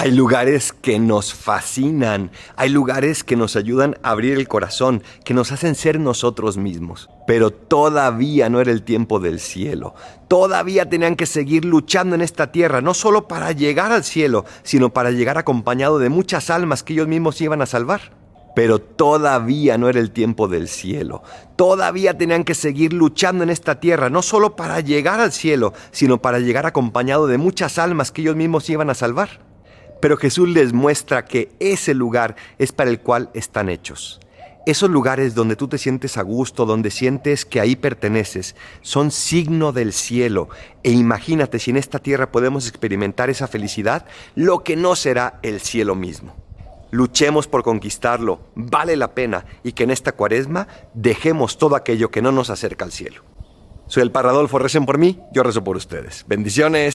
Hay lugares que nos fascinan, hay lugares que nos ayudan a abrir el corazón, que nos hacen ser nosotros mismos. Pero todavía no era el tiempo del cielo. Todavía tenían que seguir luchando en esta tierra, no solo para llegar al cielo, sino para llegar acompañado de muchas almas que ellos mismos iban a salvar. Pero todavía no era el tiempo del cielo. Todavía tenían que seguir luchando en esta tierra, no solo para llegar al cielo, sino para llegar acompañado de muchas almas que ellos mismos iban a salvar. Pero Jesús les muestra que ese lugar es para el cual están hechos. Esos lugares donde tú te sientes a gusto, donde sientes que ahí perteneces, son signo del cielo. E imagínate si en esta tierra podemos experimentar esa felicidad, lo que no será el cielo mismo. Luchemos por conquistarlo, vale la pena, y que en esta cuaresma dejemos todo aquello que no nos acerca al cielo. Soy el Parradolfo, recen por mí, yo rezo por ustedes. Bendiciones.